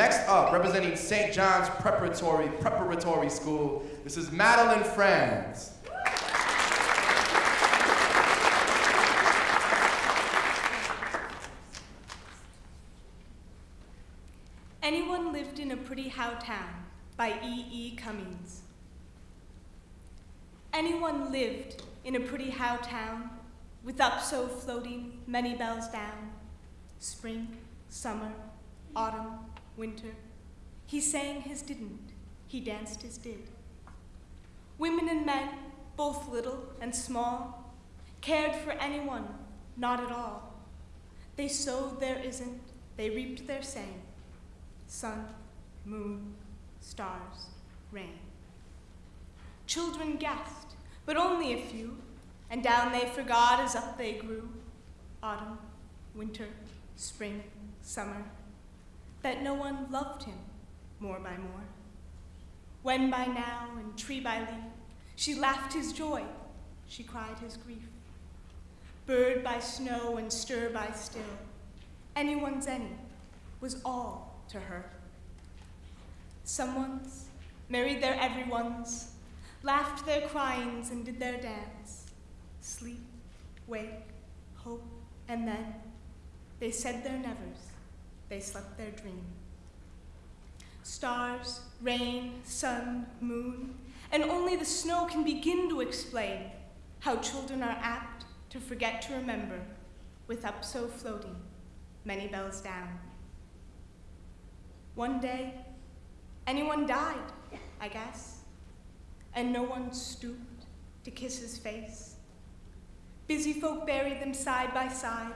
Next up, representing St. John's Preparatory Preparatory School, this is Madeline Franz. Anyone lived in a pretty how town by E. E. Cummings. Anyone lived in a pretty how town with up so floating many bells down, spring, summer, autumn, winter. He sang his didn't, he danced his did. Women and men, both little and small, cared for anyone, not at all. They sowed their isn't, they reaped their same. Sun, moon, stars, rain. Children guessed, but only a few, and down they forgot as up they grew. Autumn, winter, spring, summer, that no one loved him more by more. When by now, and tree by leaf, she laughed his joy, she cried his grief. Bird by snow and stir by still, anyone's any was all to her. Someone's married their everyone's, laughed their cryings and did their dance. Sleep, wake, hope, and then they said their nevers they slept their dream. Stars, rain, sun, moon, and only the snow can begin to explain how children are apt to forget to remember with up so floating many bells down. One day, anyone died, I guess, and no one stooped to kiss his face. Busy folk buried them side by side,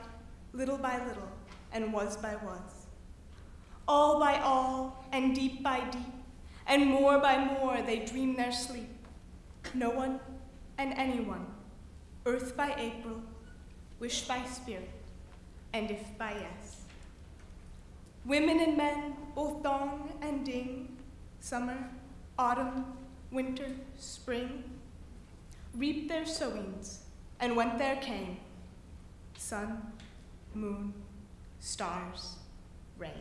little by little, and was by was all by all, and deep by deep, and more by more they dream their sleep. No one and anyone, earth by April, wish by spirit, and if by yes. Women and men, both dong and ding, summer, autumn, winter, spring, reaped their sowings, and went their came sun, moon, stars, rain.